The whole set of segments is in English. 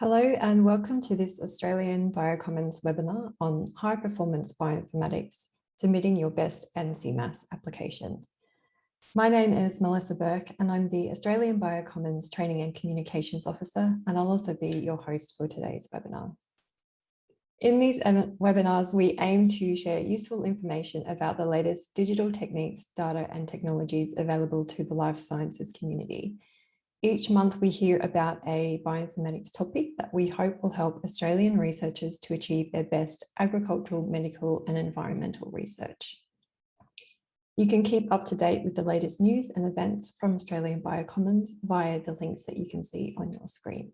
Hello and welcome to this Australian Biocommons webinar on high performance bioinformatics, submitting your best NCMAS application. My name is Melissa Burke and I'm the Australian Biocommons Training and Communications Officer and I'll also be your host for today's webinar. In these webinars, we aim to share useful information about the latest digital techniques, data and technologies available to the life sciences community each month we hear about a bioinformatics topic that we hope will help Australian researchers to achieve their best agricultural, medical and environmental research. You can keep up to date with the latest news and events from Australian Biocommons via the links that you can see on your screen.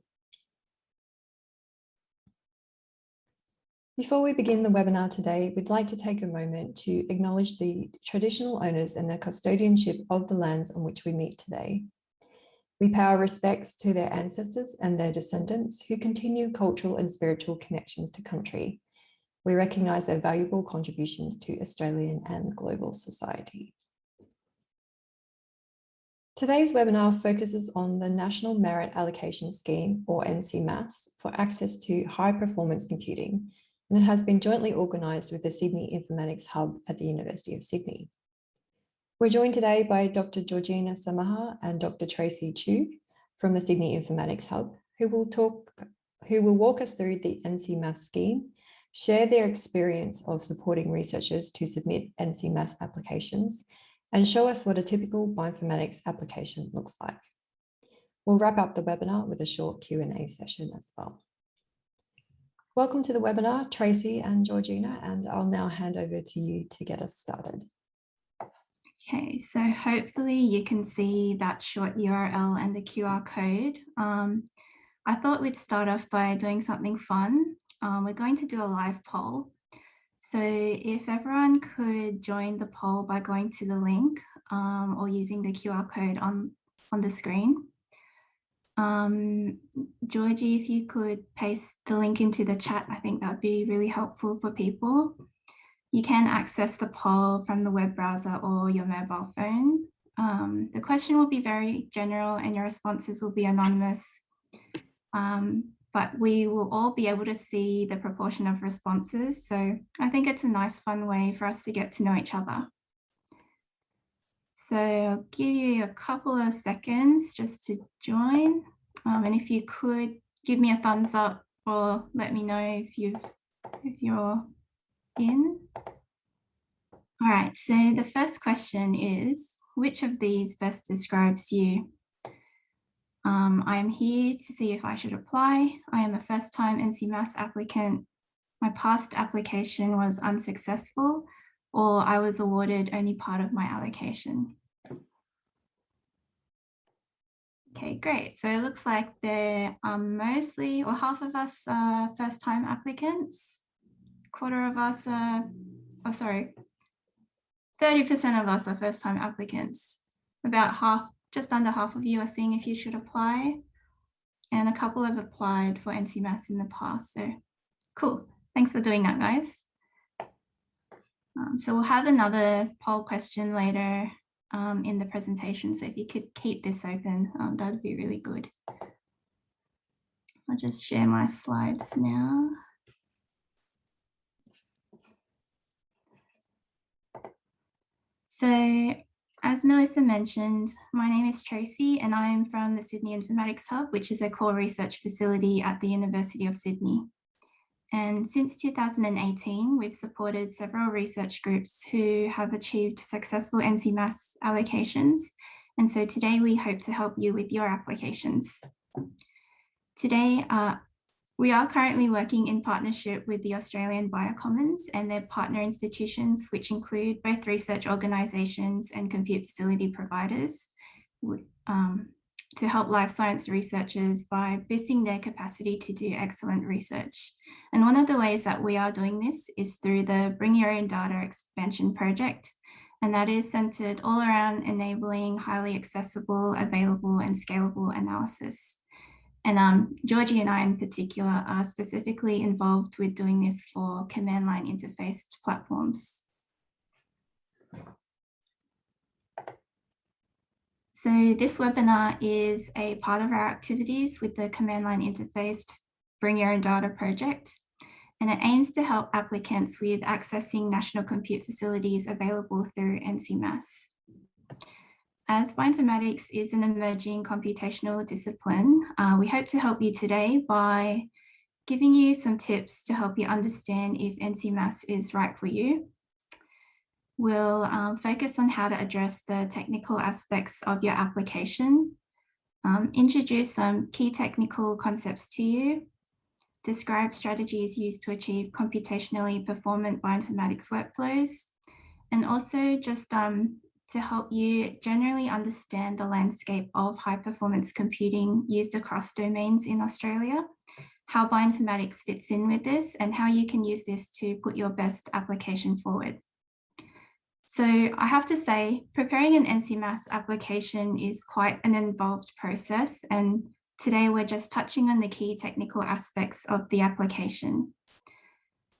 Before we begin the webinar today, we'd like to take a moment to acknowledge the traditional owners and the custodianship of the lands on which we meet today we pay our respects to their ancestors and their descendants who continue cultural and spiritual connections to country. We recognise their valuable contributions to Australian and global society. Today's webinar focuses on the National Merit Allocation Scheme, or NCMAS, for access to high performance computing, and it has been jointly organised with the Sydney Informatics Hub at the University of Sydney. We're joined today by Dr. Georgina Samaha and Dr. Tracy Chew from the Sydney Informatics Hub, who will talk, who will walk us through the NCMAS scheme, share their experience of supporting researchers to submit NCMAS applications, and show us what a typical bioinformatics application looks like. We'll wrap up the webinar with a short Q&A session as well. Welcome to the webinar, Tracy and Georgina, and I'll now hand over to you to get us started. Okay, so hopefully you can see that short URL and the QR code. Um, I thought we'd start off by doing something fun. Um, we're going to do a live poll. So if everyone could join the poll by going to the link um, or using the QR code on, on the screen. Um, Georgie, if you could paste the link into the chat, I think that would be really helpful for people. You can access the poll from the web browser or your mobile phone. Um, the question will be very general and your responses will be anonymous. Um, but we will all be able to see the proportion of responses. So I think it's a nice fun way for us to get to know each other. So I'll give you a couple of seconds just to join. Um, and if you could give me a thumbs up or let me know if you've if you're in. All right, so the first question is, which of these best describes you? Um, I am here to see if I should apply. I am a first time NCMAS applicant. My past application was unsuccessful or I was awarded only part of my allocation. Okay, great. So it looks like there are mostly, or half of us are first time applicants quarter of us are, oh sorry, 30% of us are first time applicants. About half, just under half of you are seeing if you should apply. And a couple have applied for NCMAS in the past. So cool. Thanks for doing that, guys. Um, so we'll have another poll question later um, in the presentation. So if you could keep this open, um, that'd be really good. I'll just share my slides now. So as Melissa mentioned, my name is Tracy and I'm from the Sydney Informatics Hub, which is a core research facility at the University of Sydney. And since 2018, we've supported several research groups who have achieved successful NCMAS allocations. And so today we hope to help you with your applications. Today, uh, we are currently working in partnership with the Australian Biocommons and their partner institutions, which include both research organisations and compute facility providers, um, to help life science researchers by boosting their capacity to do excellent research. And one of the ways that we are doing this is through the Bring Your Own Data expansion project, and that is centred all around enabling highly accessible, available and scalable analysis. And um, Georgie and I in particular are specifically involved with doing this for command line interfaced platforms. So this webinar is a part of our activities with the command line interfaced Bring Your Own Data project, and it aims to help applicants with accessing national compute facilities available through NCMAS. As bioinformatics is an emerging computational discipline, uh, we hope to help you today by giving you some tips to help you understand if NCMAS is right for you. We'll um, focus on how to address the technical aspects of your application, um, introduce some key technical concepts to you, describe strategies used to achieve computationally performant bioinformatics workflows, and also just um, to help you generally understand the landscape of high performance computing used across domains in Australia, how bioinformatics fits in with this, and how you can use this to put your best application forward. So I have to say, preparing an NCMAS application is quite an involved process, and today we're just touching on the key technical aspects of the application.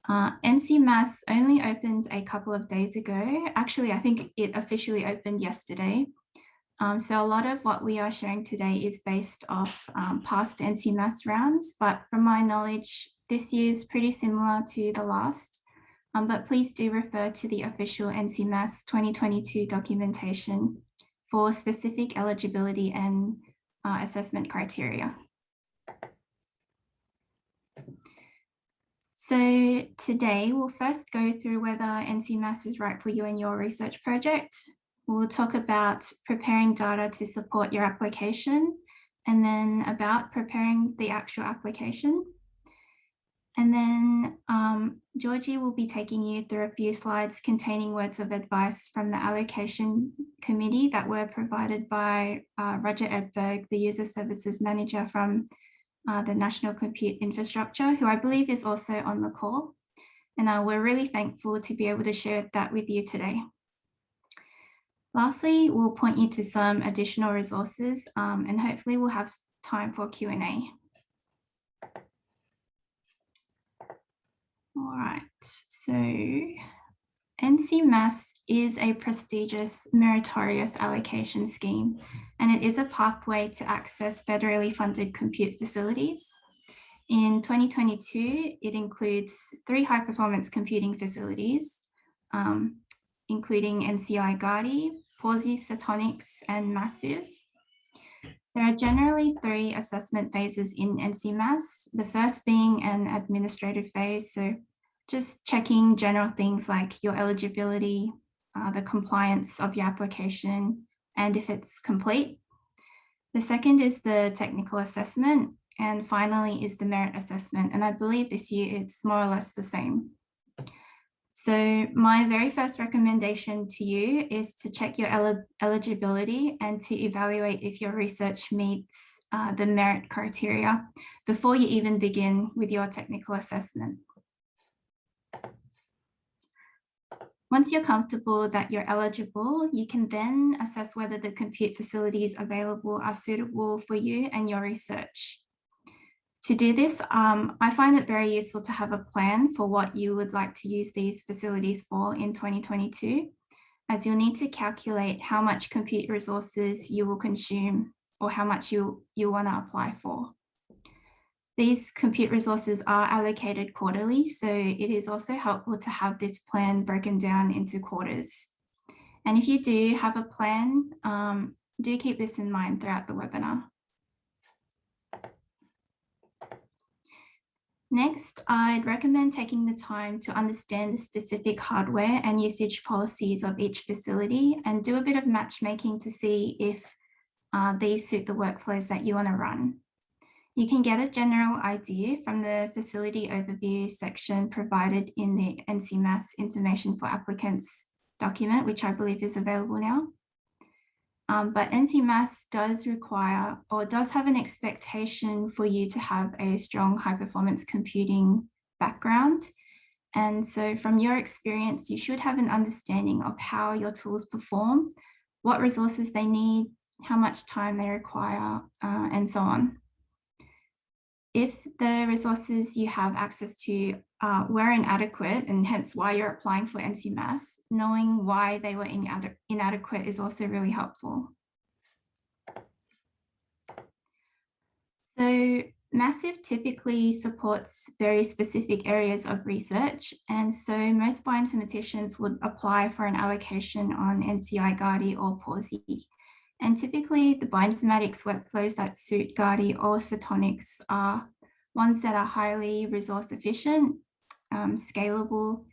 Uh, NCMAS only opened a couple of days ago. Actually, I think it officially opened yesterday. Um, so a lot of what we are sharing today is based off um, past NCMAS rounds, but from my knowledge, this year is pretty similar to the last. Um, but please do refer to the official NCMAS 2022 documentation for specific eligibility and uh, assessment criteria. So today we'll first go through whether NCMAS is right for you and your research project. We'll talk about preparing data to support your application and then about preparing the actual application. And then um, Georgie will be taking you through a few slides containing words of advice from the allocation committee that were provided by uh, Roger Edberg, the user services manager from uh, the National Compute Infrastructure, who I believe is also on the call. And uh, we're really thankful to be able to share that with you today. Lastly, we'll point you to some additional resources um, and hopefully we'll have time for Q&A. All right, so NCMAS is a prestigious meritorious allocation scheme, and it is a pathway to access federally funded compute facilities. In 2022, it includes three high performance computing facilities, um, including NCI Gadi, Pawsey, Setonix, and Massive. There are generally three assessment phases in NCMAS, the first being an administrative phase, so just checking general things like your eligibility, uh, the compliance of your application, and if it's complete. The second is the technical assessment, and finally is the merit assessment. And I believe this year it's more or less the same. So my very first recommendation to you is to check your el eligibility and to evaluate if your research meets uh, the merit criteria before you even begin with your technical assessment. Once you're comfortable that you're eligible, you can then assess whether the compute facilities available are suitable for you and your research. To do this, um, I find it very useful to have a plan for what you would like to use these facilities for in 2022, as you'll need to calculate how much compute resources you will consume or how much you, you want to apply for. These compute resources are allocated quarterly, so it is also helpful to have this plan broken down into quarters. And if you do have a plan, um, do keep this in mind throughout the webinar. Next, I'd recommend taking the time to understand the specific hardware and usage policies of each facility and do a bit of matchmaking to see if uh, these suit the workflows that you want to run. You can get a general idea from the facility overview section provided in the NCMAS information for applicants document, which I believe is available now. Um, but NCMAS does require or does have an expectation for you to have a strong high performance computing background. And so from your experience, you should have an understanding of how your tools perform, what resources they need, how much time they require, uh, and so on if the resources you have access to uh, were inadequate and hence why you're applying for NCMAS, knowing why they were inade inadequate is also really helpful. So Massive typically supports very specific areas of research, and so most bioinformaticians would apply for an allocation on NCI Gadi or Pawsey. And typically the bioinformatics workflows that suit Gadi or Setonix are ones that are highly resource efficient, um, scalable,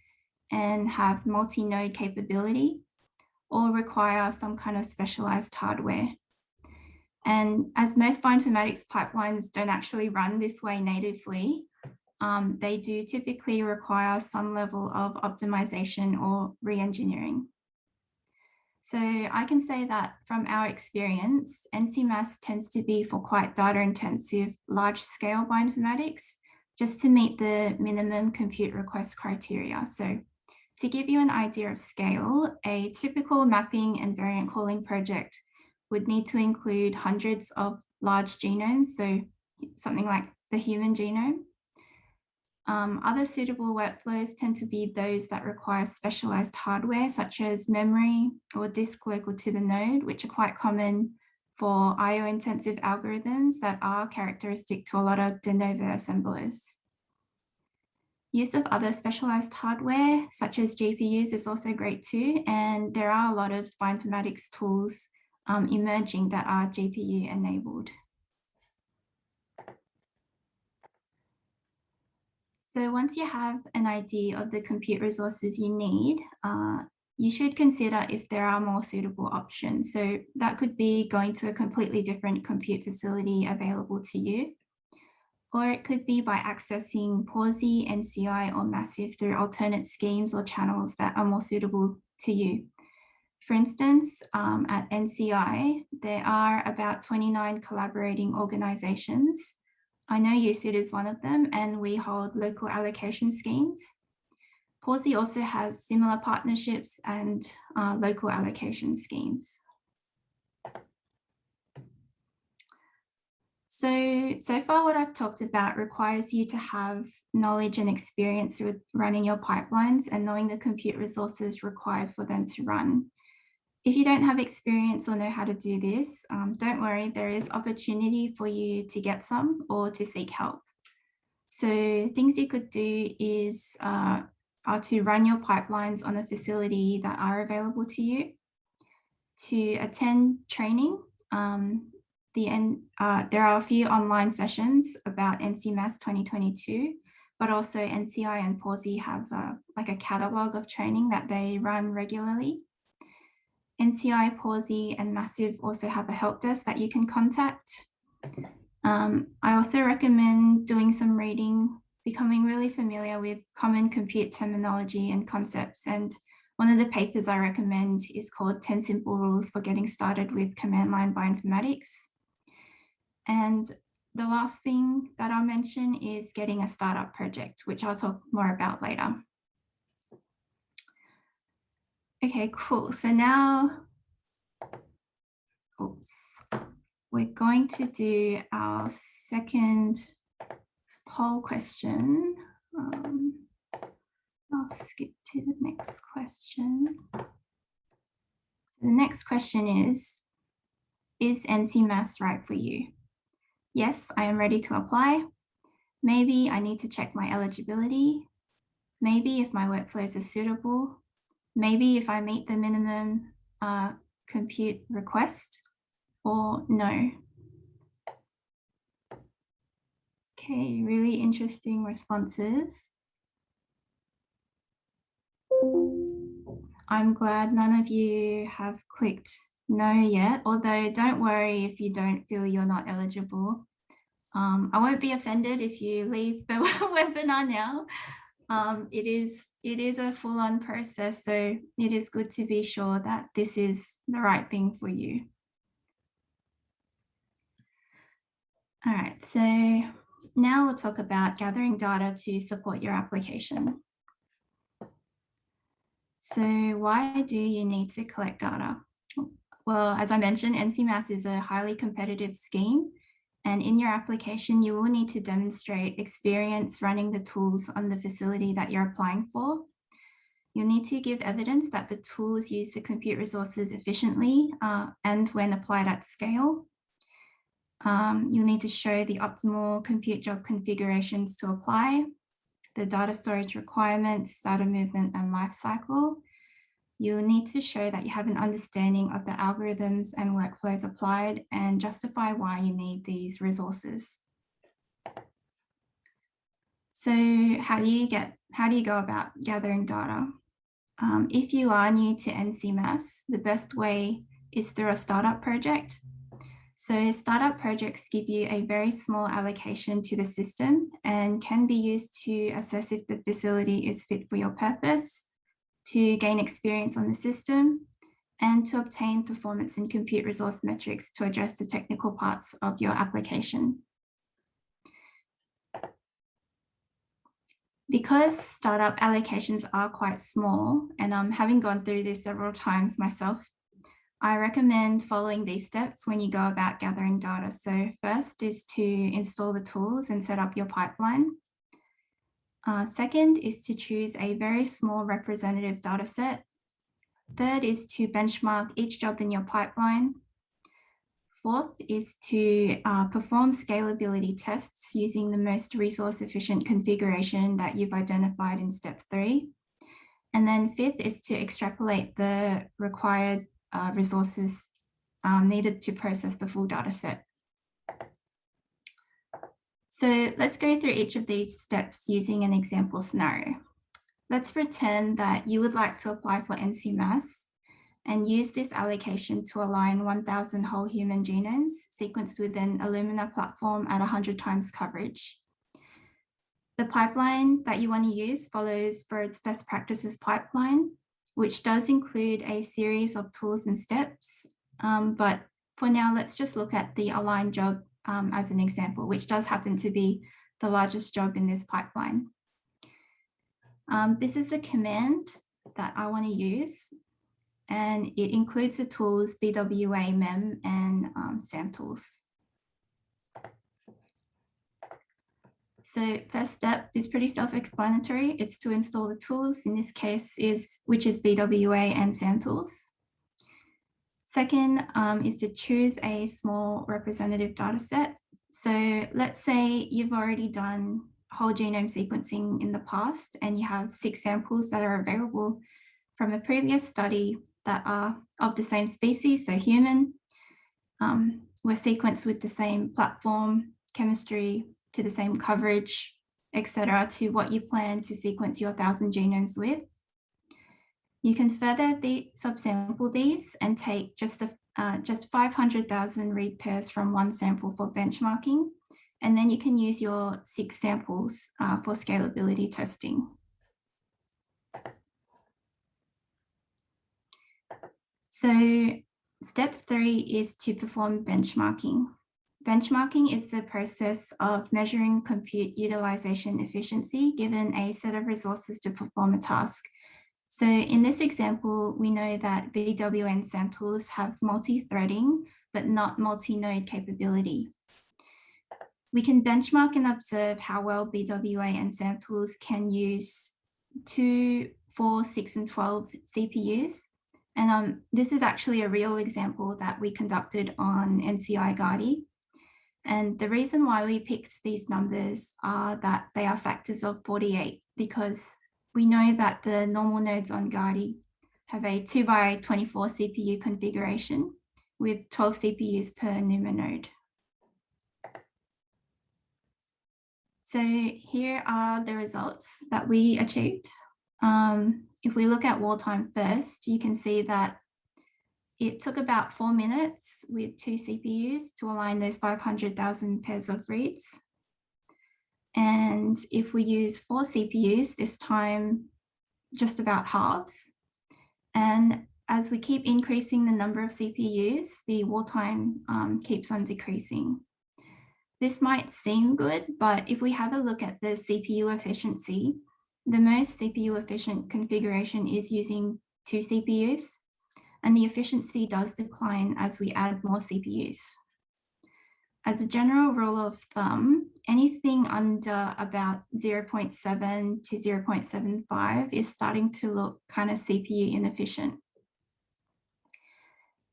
and have multi-node capability, or require some kind of specialized hardware. And as most bioinformatics pipelines don't actually run this way natively, um, they do typically require some level of optimization or re-engineering. So I can say that from our experience, NCMAS tends to be for quite data intensive, large scale bioinformatics, just to meet the minimum compute request criteria. So to give you an idea of scale, a typical mapping and variant calling project would need to include hundreds of large genomes, so something like the human genome. Um, other suitable workflows tend to be those that require specialized hardware, such as memory or disk local to the node, which are quite common for IO intensive algorithms that are characteristic to a lot of de novo assemblers. Use of other specialized hardware, such as GPUs, is also great too. And there are a lot of bioinformatics tools um, emerging that are GPU enabled. So once you have an idea of the compute resources you need, uh, you should consider if there are more suitable options. So that could be going to a completely different compute facility available to you. Or it could be by accessing Pawsey, NCI or Massive through alternate schemes or channels that are more suitable to you. For instance, um, at NCI, there are about 29 collaborating organizations. I know USyd is one of them, and we hold local allocation schemes. Pawsey also has similar partnerships and uh, local allocation schemes. So, so far what I've talked about requires you to have knowledge and experience with running your pipelines and knowing the compute resources required for them to run. If you don't have experience or know how to do this, um, don't worry, there is opportunity for you to get some or to seek help. So things you could do is uh, are to run your pipelines on a facility that are available to you, to attend training. Um, the uh, there are a few online sessions about NCMAS 2022, but also NCI and Pawsey have uh, like a catalog of training that they run regularly. NCI, Pawsey and Massive also have a help desk that you can contact. Um, I also recommend doing some reading, becoming really familiar with common compute terminology and concepts. And one of the papers I recommend is called 10 Simple Rules for Getting Started with Command Line Bioinformatics. And the last thing that I'll mention is getting a startup project, which I'll talk more about later. Okay, cool. So now, oops, we're going to do our second poll question. Um, I'll skip to the next question. The next question is, is NC NCMAS right for you? Yes, I am ready to apply. Maybe I need to check my eligibility. Maybe if my workflows are suitable, maybe if I meet the minimum uh, compute request or no. Okay, really interesting responses. I'm glad none of you have clicked no yet, although don't worry if you don't feel you're not eligible. Um, I won't be offended if you leave the webinar now um, it is it is a full-on process, so it is good to be sure that this is the right thing for you. All right, so now we'll talk about gathering data to support your application. So why do you need to collect data? Well, as I mentioned, NCMAS is a highly competitive scheme and in your application, you will need to demonstrate experience running the tools on the facility that you're applying for. You'll need to give evidence that the tools use the compute resources efficiently uh, and when applied at scale. Um, you'll need to show the optimal compute job configurations to apply, the data storage requirements, data movement and lifecycle. You'll need to show that you have an understanding of the algorithms and workflows applied and justify why you need these resources. So how do you get, how do you go about gathering data? Um, if you are new to NCMAS, the best way is through a startup project. So startup projects give you a very small allocation to the system and can be used to assess if the facility is fit for your purpose, to gain experience on the system, and to obtain performance and compute resource metrics to address the technical parts of your application. Because startup allocations are quite small, and I'm um, having gone through this several times myself, I recommend following these steps when you go about gathering data. So first is to install the tools and set up your pipeline. Uh, second is to choose a very small representative data set. Third is to benchmark each job in your pipeline. Fourth is to uh, perform scalability tests using the most resource efficient configuration that you've identified in step three. And then fifth is to extrapolate the required uh, resources um, needed to process the full data set. So let's go through each of these steps using an example scenario. Let's pretend that you would like to apply for NCMAS and use this allocation to align 1000 whole human genomes sequenced within Illumina platform at 100 times coverage. The pipeline that you want to use follows Broad's best practices pipeline, which does include a series of tools and steps. Um, but for now, let's just look at the aligned job um, as an example, which does happen to be the largest job in this pipeline. Um, this is the command that I want to use, and it includes the tools BWA, MEM, and um. So first step is pretty self-explanatory. It's to install the tools, in this case, is which is BWA and SAM tools. Second um, is to choose a small representative data set. So let's say you've already done whole genome sequencing in the past and you have six samples that are available from a previous study that are of the same species, so human, um, were sequenced with the same platform, chemistry, to the same coverage, etc., to what you plan to sequence your 1,000 genomes with. You can further the, subsample these and take just, the, uh, just 500,000 read pairs from one sample for benchmarking, and then you can use your six samples uh, for scalability testing. So step three is to perform benchmarking. Benchmarking is the process of measuring compute utilization efficiency given a set of resources to perform a task. So in this example, we know that BW and SAM tools have multi-threading, but not multi-node capability. We can benchmark and observe how well BWA and SAM tools can use two, four, six, and 12 CPUs. And um, this is actually a real example that we conducted on NCI Gadi. And the reason why we picked these numbers are that they are factors of 48 because we know that the normal nodes on Gadi have a 2 by 24 CPU configuration with 12 CPUs per NUMA node. So here are the results that we achieved. Um, if we look at wall time first, you can see that it took about four minutes with two CPUs to align those 500,000 pairs of reads. And if we use four CPUs, this time just about halves. And as we keep increasing the number of CPUs, the wall time um, keeps on decreasing. This might seem good, but if we have a look at the CPU efficiency, the most CPU efficient configuration is using two CPUs and the efficiency does decline as we add more CPUs. As a general rule of thumb, anything under about 0.7 to 0.75 is starting to look kind of CPU inefficient.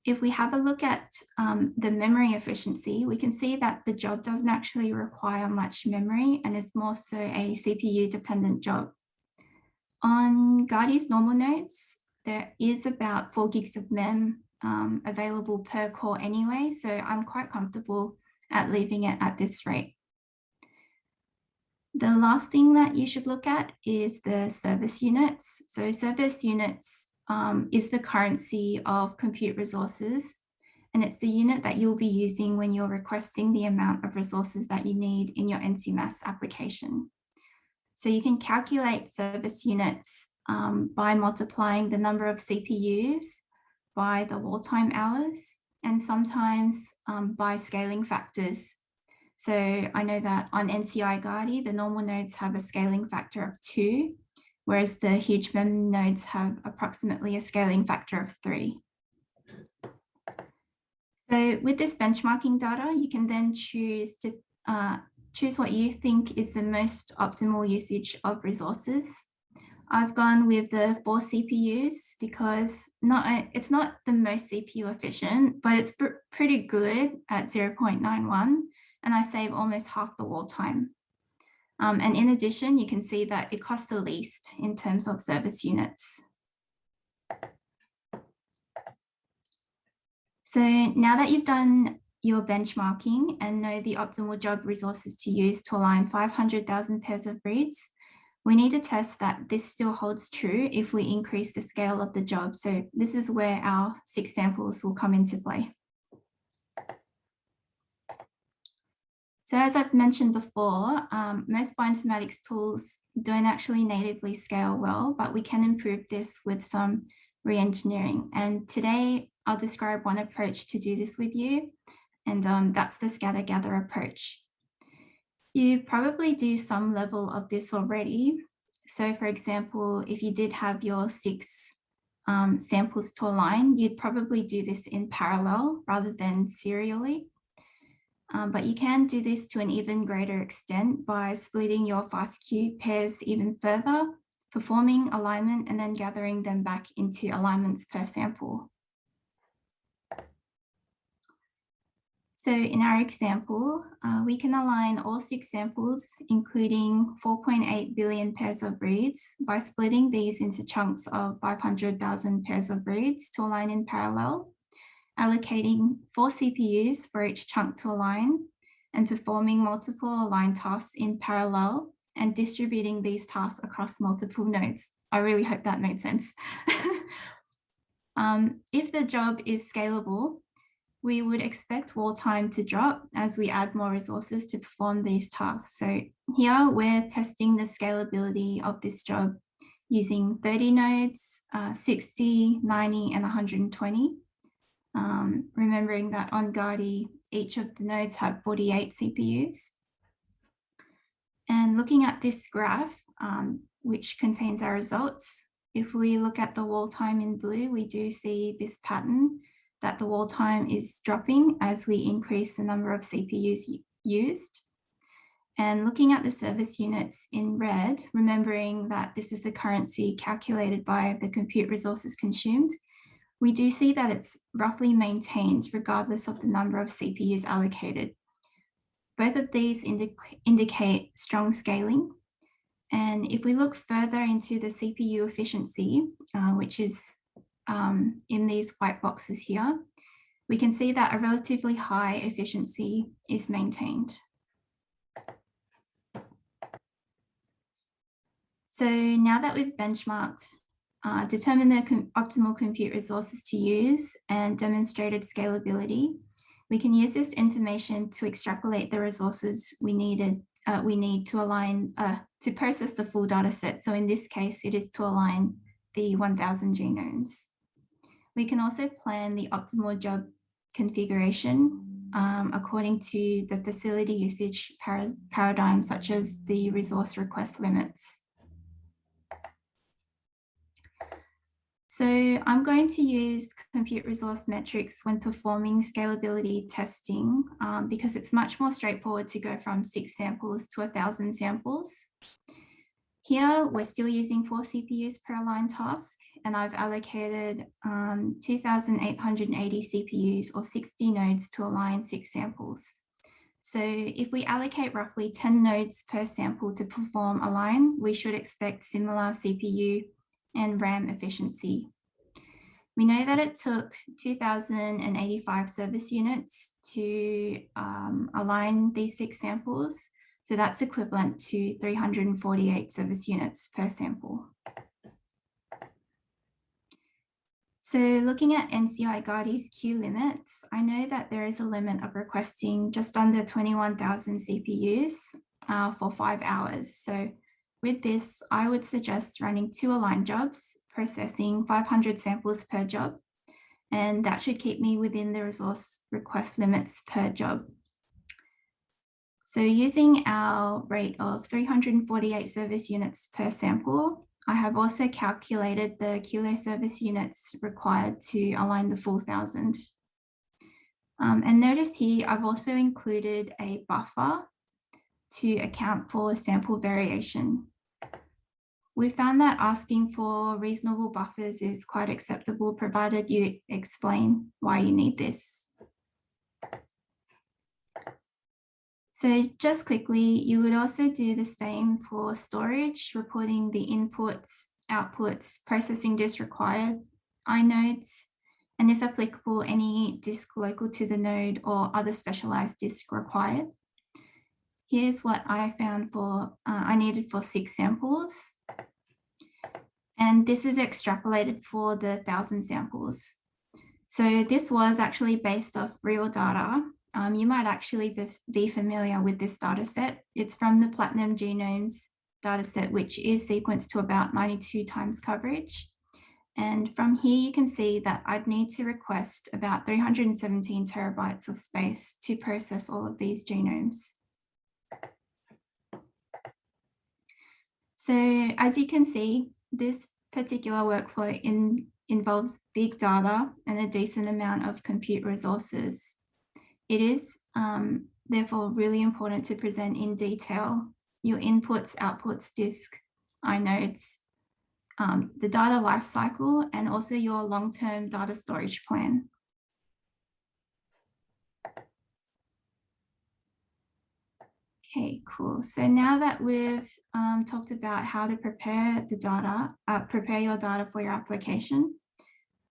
if we have a look at um, the memory efficiency, we can see that the job doesn't actually require much memory and is more so a CPU dependent job. On Gadi's normal nodes, there is about four gigs of mem um, available per core anyway, so I'm quite comfortable at leaving it at this rate. The last thing that you should look at is the service units. So service units um, is the currency of compute resources. And it's the unit that you'll be using when you're requesting the amount of resources that you need in your NCMAS application. So you can calculate service units um, by multiplying the number of CPUs by the wall time hours and sometimes um, by scaling factors. So I know that on NCI Gadi, the normal nodes have a scaling factor of two, whereas the huge mem nodes have approximately a scaling factor of three. So with this benchmarking data, you can then choose to uh, choose what you think is the most optimal usage of resources. I've gone with the four CPUs because not it's not the most CPU efficient, but it's pr pretty good at 0.91 and I save almost half the wall time. Um, and in addition, you can see that it costs the least in terms of service units. So now that you've done your benchmarking and know the optimal job resources to use to align 500,000 pairs of reads, we need to test that this still holds true if we increase the scale of the job. So this is where our six samples will come into play. So as I've mentioned before, um, most bioinformatics tools don't actually natively scale well, but we can improve this with some re-engineering. And today I'll describe one approach to do this with you, and um, that's the scatter gather approach. You probably do some level of this already. So for example, if you did have your six um, samples to align, you'd probably do this in parallel rather than serially. Um, but you can do this to an even greater extent by splitting your FASTQ pairs even further, performing alignment and then gathering them back into alignments per sample. So in our example, uh, we can align all six samples, including 4.8 billion pairs of reads by splitting these into chunks of 500,000 pairs of reads to align in parallel allocating four CPUs for each chunk to align and performing multiple align tasks in parallel and distributing these tasks across multiple nodes. I really hope that made sense. um, if the job is scalable, we would expect wall time to drop as we add more resources to perform these tasks. So here we're testing the scalability of this job using 30 nodes, uh, 60, 90, and 120 um, remembering that on Gadi, each of the nodes have 48 CPUs. And looking at this graph, um, which contains our results, if we look at the wall time in blue, we do see this pattern that the wall time is dropping as we increase the number of CPUs used. And looking at the service units in red, remembering that this is the currency calculated by the compute resources consumed, we do see that it's roughly maintained regardless of the number of CPUs allocated. Both of these indi indicate strong scaling. And if we look further into the CPU efficiency, uh, which is um, in these white boxes here, we can see that a relatively high efficiency is maintained. So now that we've benchmarked uh, determine the com optimal compute resources to use and demonstrated scalability. We can use this information to extrapolate the resources we needed uh, we need to align uh, to process the full data set. So in this case, it is to align the 1000 genomes. We can also plan the optimal job configuration um, according to the facility usage par paradigm, such as the resource request limits. So I'm going to use compute resource metrics when performing scalability testing um, because it's much more straightforward to go from six samples to a thousand samples. Here, we're still using four CPUs per line task, and I've allocated um, 2,880 CPUs or 60 nodes to align six samples. So if we allocate roughly 10 nodes per sample to perform align, we should expect similar CPU and RAM efficiency. We know that it took 2,085 service units to um, align these six samples. So that's equivalent to 348 service units per sample. So looking at NCI Gadi's queue limits, I know that there is a limit of requesting just under 21,000 CPUs uh, for five hours. So with this, I would suggest running two aligned jobs, processing 500 samples per job, and that should keep me within the resource request limits per job. So using our rate of 348 service units per sample, I have also calculated the kilo service units required to align the full thousand. Um, and notice here, I've also included a buffer to account for sample variation. We found that asking for reasonable buffers is quite acceptable, provided you explain why you need this. So just quickly, you would also do the same for storage, reporting the inputs, outputs, processing disk required, inodes, and if applicable, any disk local to the node or other specialized disk required. Here's what I found for, uh, I needed for six samples. And this is extrapolated for the thousand samples. So this was actually based off real data um, you might actually be, be familiar with this data set. It's from the Platinum Genomes data set, which is sequenced to about 92 times coverage. And from here, you can see that I'd need to request about 317 terabytes of space to process all of these genomes. So as you can see, this particular workflow in, involves big data and a decent amount of compute resources. It is um, therefore really important to present in detail your inputs, outputs, disk, inodes, um, the data lifecycle, and also your long-term data storage plan. Okay, cool. So now that we've um, talked about how to prepare the data, uh, prepare your data for your application,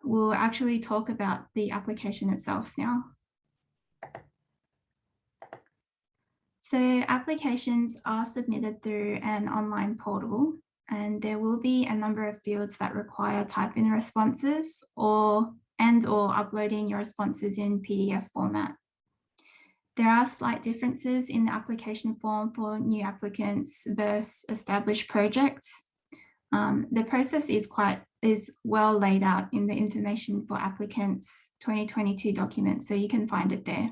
we'll actually talk about the application itself now. So applications are submitted through an online portal and there will be a number of fields that require typing responses or and or uploading your responses in PDF format. There are slight differences in the application form for new applicants versus established projects. Um, the process is quite is well laid out in the information for applicants 2022 document, so you can find it there.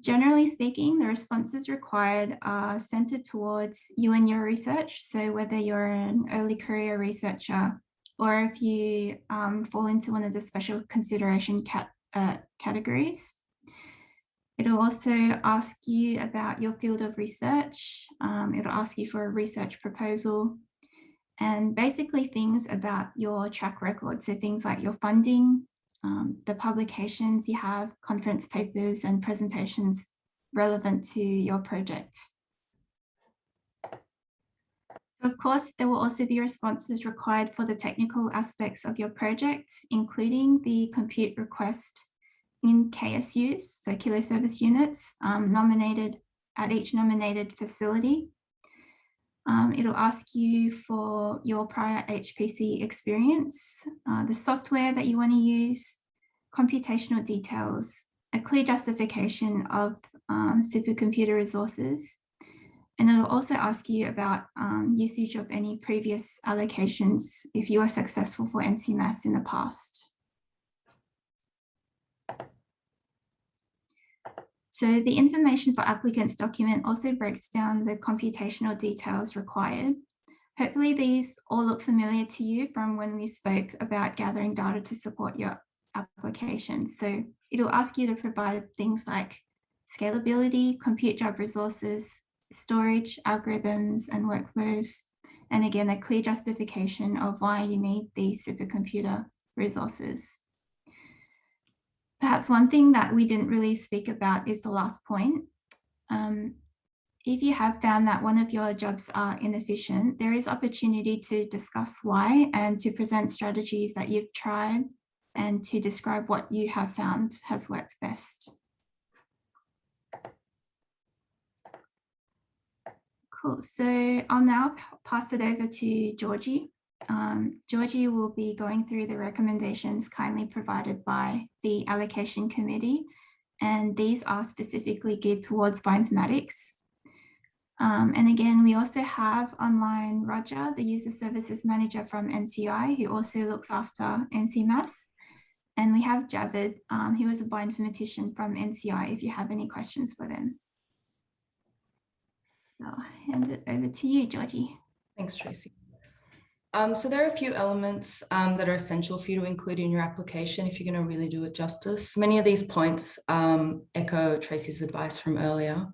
Generally speaking, the responses required are centered towards you and your research. So whether you're an early career researcher or if you um, fall into one of the special consideration cat, uh, categories. It'll also ask you about your field of research. Um, it'll ask you for a research proposal and basically things about your track record. So things like your funding, um, the publications you have, conference papers and presentations relevant to your project. Of course, there will also be responses required for the technical aspects of your project, including the compute request in KSUs, so kilo service units, um, nominated at each nominated facility. Um, it'll ask you for your prior HPC experience, uh, the software that you want to use, computational details, a clear justification of um, supercomputer resources, and it'll also ask you about um, usage of any previous allocations if you are successful for NCMAS in the past. So the information for applicants document also breaks down the computational details required. Hopefully these all look familiar to you from when we spoke about gathering data to support your application. So it'll ask you to provide things like scalability, compute job resources, storage, algorithms and workflows, and again, a clear justification of why you need these supercomputer resources. Perhaps one thing that we didn't really speak about is the last point. Um, if you have found that one of your jobs are inefficient, there is opportunity to discuss why and to present strategies that you've tried and to describe what you have found has worked best. Cool, so I'll now pass it over to Georgie. Um, Georgie will be going through the recommendations kindly provided by the allocation committee, and these are specifically geared towards bioinformatics. Um, and again, we also have online Roger, the user services manager from NCI, who also looks after NCMAS. And we have Javid, um, who is a bioinformatician from NCI, if you have any questions for them. So I'll hand it over to you, Georgie. Thanks, Tracy. Um, so there are a few elements um, that are essential for you to include in your application if you're going to really do it justice. Many of these points um, echo Tracy's advice from earlier.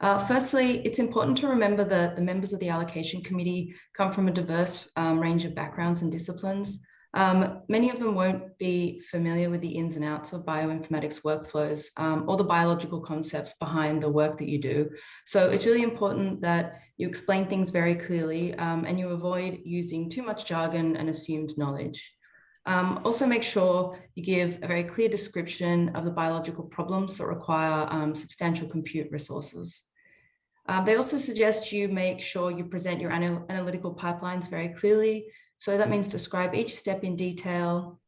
Uh, firstly, it's important to remember that the members of the allocation committee come from a diverse um, range of backgrounds and disciplines. Um, many of them won't be familiar with the ins and outs of bioinformatics workflows um, or the biological concepts behind the work that you do. So it's really important that you explain things very clearly um, and you avoid using too much jargon and assumed knowledge. Um, also make sure you give a very clear description of the biological problems that require um, substantial compute resources. Um, they also suggest you make sure you present your anal analytical pipelines very clearly. So that means describe each step in detail,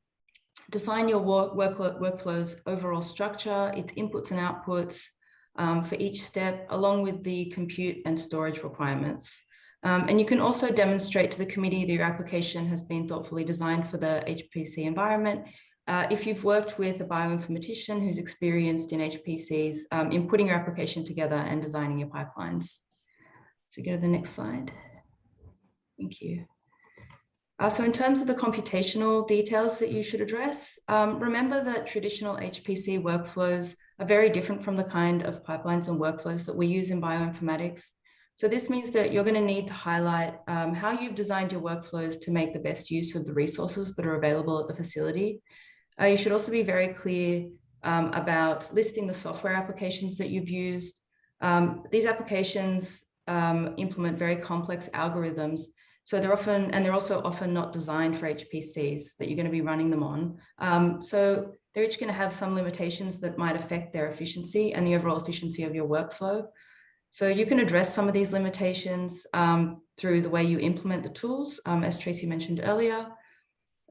define your work, workflow's overall structure, its inputs and outputs um, for each step, along with the compute and storage requirements. Um, and you can also demonstrate to the committee that your application has been thoughtfully designed for the HPC environment uh, if you've worked with a bioinformatician who's experienced in HPCs um, in putting your application together and designing your pipelines. So go to the next slide. Thank you. Uh, so in terms of the computational details that you should address, um, remember that traditional HPC workflows are very different from the kind of pipelines and workflows that we use in bioinformatics. So this means that you're going to need to highlight um, how you've designed your workflows to make the best use of the resources that are available at the facility. Uh, you should also be very clear um, about listing the software applications that you've used. Um, these applications um, implement very complex algorithms. So they're often, and they're also often not designed for HPCs that you're going to be running them on. Um, so they're each going to have some limitations that might affect their efficiency and the overall efficiency of your workflow. So you can address some of these limitations um, through the way you implement the tools, um, as Tracy mentioned earlier.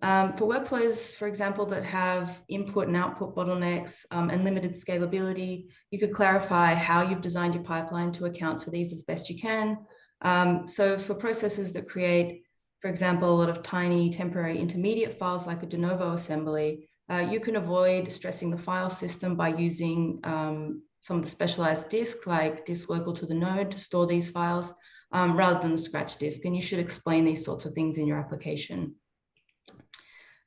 Um, for workflows, for example, that have input and output bottlenecks um, and limited scalability, you could clarify how you've designed your pipeline to account for these as best you can. Um, so for processes that create, for example, a lot of tiny temporary intermediate files like a de novo assembly, uh, you can avoid stressing the file system by using um, some of the specialized disk like disk local to the node to store these files um, rather than the scratch disk. And you should explain these sorts of things in your application.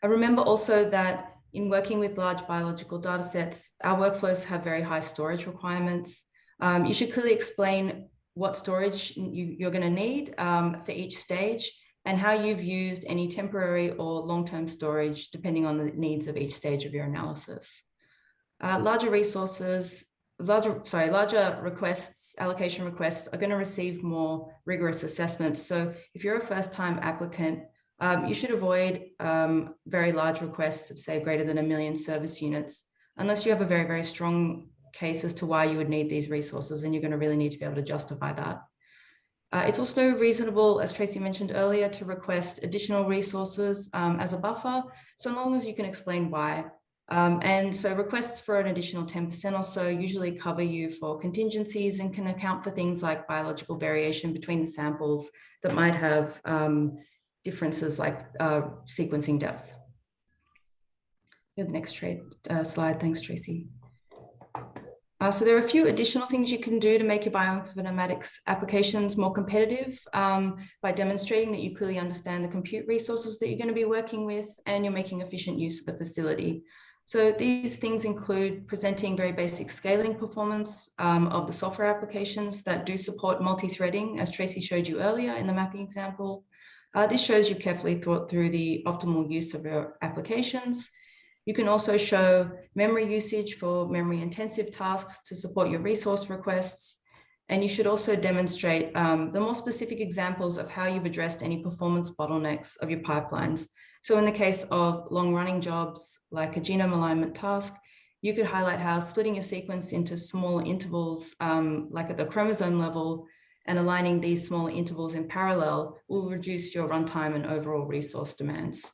I remember also that in working with large biological data sets, our workflows have very high storage requirements. Um, you should clearly explain what storage you, are going to need um, for each stage and how you've used any temporary or long-term storage depending on the needs of each stage of your analysis. Uh, larger resources, larger, sorry, larger requests, allocation requests are going to receive more rigorous assessments. So if you're a first-time applicant, um, you should avoid um, very large requests of say greater than a million service units, unless you have a very, very strong case as to why you would need these resources and you're going to really need to be able to justify that. Uh, it's also reasonable, as Tracy mentioned earlier, to request additional resources um, as a buffer, so long as you can explain why. Um, and so requests for an additional 10% or so usually cover you for contingencies and can account for things like biological variation between the samples that might have um, differences like uh, sequencing depth. The next uh, slide, thanks Tracy. Uh, so there are a few additional things you can do to make your bioinformatics applications more competitive um, by demonstrating that you clearly understand the compute resources that you're going to be working with and you're making efficient use of the facility. So these things include presenting very basic scaling performance um, of the software applications that do support multi-threading, as Tracy showed you earlier in the mapping example, Uh, this shows you carefully thought through the optimal use of your applications. You can also show memory usage for memory intensive tasks to support your resource requests. And you should also demonstrate um, the more specific examples of how you've addressed any performance bottlenecks of your pipelines. So in the case of long running jobs like a genome alignment task, you could highlight how splitting your sequence into smaller intervals, um, like at the chromosome level, and aligning these smaller intervals in parallel will reduce your runtime and overall resource demands.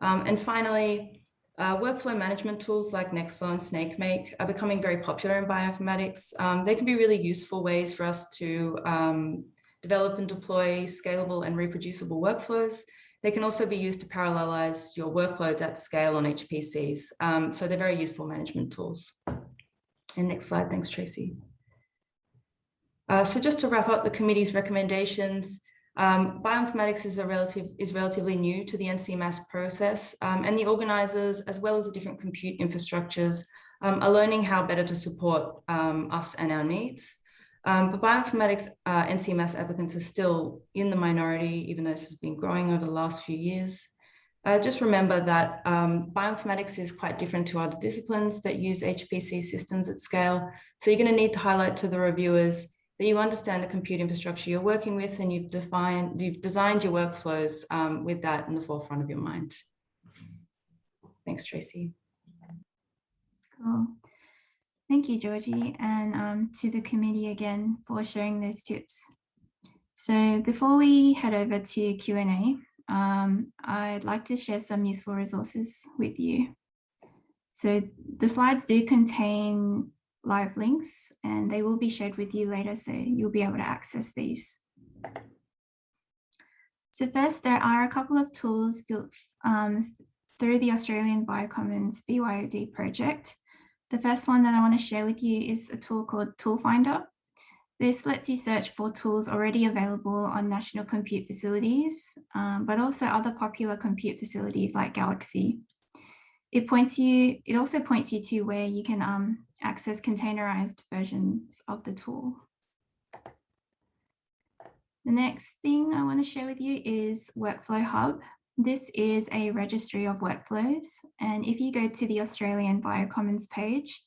Um, and finally, uh, workflow management tools like Nextflow and SnakeMake are becoming very popular in bioinformatics. Um, they can be really useful ways for us to um, develop and deploy scalable and reproducible workflows. They can also be used to parallelize your workloads at scale on HPCs. Um, so they're very useful management tools. And next slide, thanks Tracy. Uh, so just to wrap up the committee's recommendations, um, bioinformatics is a relative is relatively new to the NCMAS process, um, and the organisers, as well as the different compute infrastructures, um, are learning how better to support um, us and our needs. Um, but bioinformatics uh, applicants are still in the minority, even though this has been growing over the last few years. Uh, just remember that um, bioinformatics is quite different to other disciplines that use HPC systems at scale. So you're going to need to highlight to the reviewers that you understand the compute infrastructure you're working with and you've defined, you've designed your workflows um, with that in the forefront of your mind. Thanks, Tracy. Cool. Thank you, Georgie, and um, to the committee again for sharing those tips. So before we head over to Q&A, um, I'd like to share some useful resources with you. So the slides do contain live links and they will be shared with you later so you'll be able to access these. So first, there are a couple of tools built um, through the Australian Biocommons BYOD project. The first one that I want to share with you is a tool called Tool Finder. This lets you search for tools already available on national compute facilities, um, but also other popular compute facilities like Galaxy. It points you, it also points you to where you can um, access containerized versions of the tool. The next thing I want to share with you is Workflow Hub. This is a registry of workflows. And if you go to the Australian Biocommons page,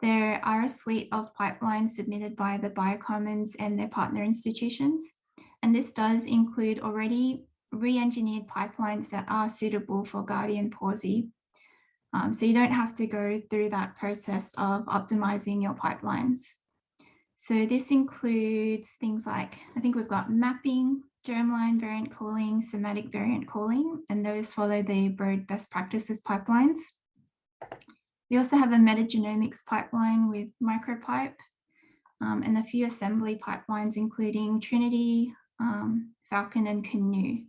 there are a suite of pipelines submitted by the Biocommons and their partner institutions. And this does include already re-engineered pipelines that are suitable for Gadi and Pawsey. Um, so you don't have to go through that process of optimizing your pipelines. So this includes things like, I think we've got mapping, germline variant calling, somatic variant calling, and those follow the Broad best practices pipelines. We also have a metagenomics pipeline with MicroPipe um, and a few assembly pipelines, including Trinity, um, Falcon and Canu.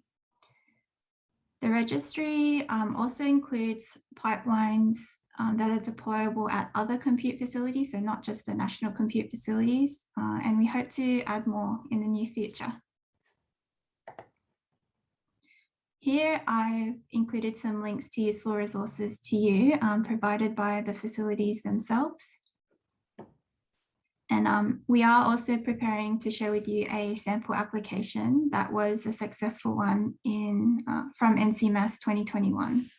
The registry um, also includes pipelines um, that are deployable at other compute facilities, so not just the national compute facilities, uh, and we hope to add more in the near future. Here I've included some links to useful resources to you um, provided by the facilities themselves. And um, we are also preparing to share with you a sample application that was a successful one in uh, from NCMAS 2021.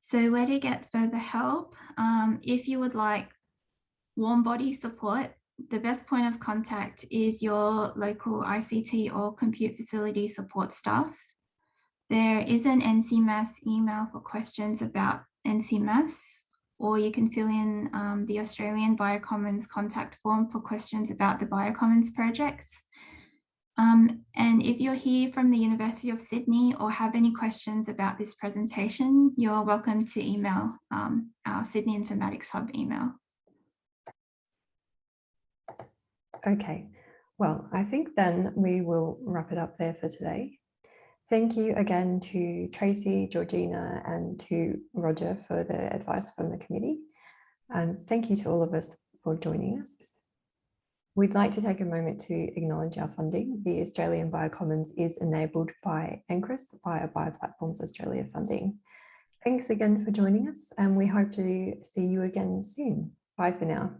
So where to get further help? Um, if you would like warm body support, the best point of contact is your local ICT or compute facility support staff. There is an NCMAS email for questions about NCMAS or you can fill in um, the Australian Biocommons contact form for questions about the Biocommons projects. Um, and if you're here from the University of Sydney or have any questions about this presentation, you're welcome to email um, our Sydney Informatics Hub email. Okay, well, I think then we will wrap it up there for today. Thank you again to Tracy, Georgina, and to Roger for the advice from the committee. And thank you to all of us for joining us. We'd like to take a moment to acknowledge our funding. The Australian Biocommons is enabled by NCRIS via Bioplatforms Australia funding. Thanks again for joining us and we hope to see you again soon. Bye for now.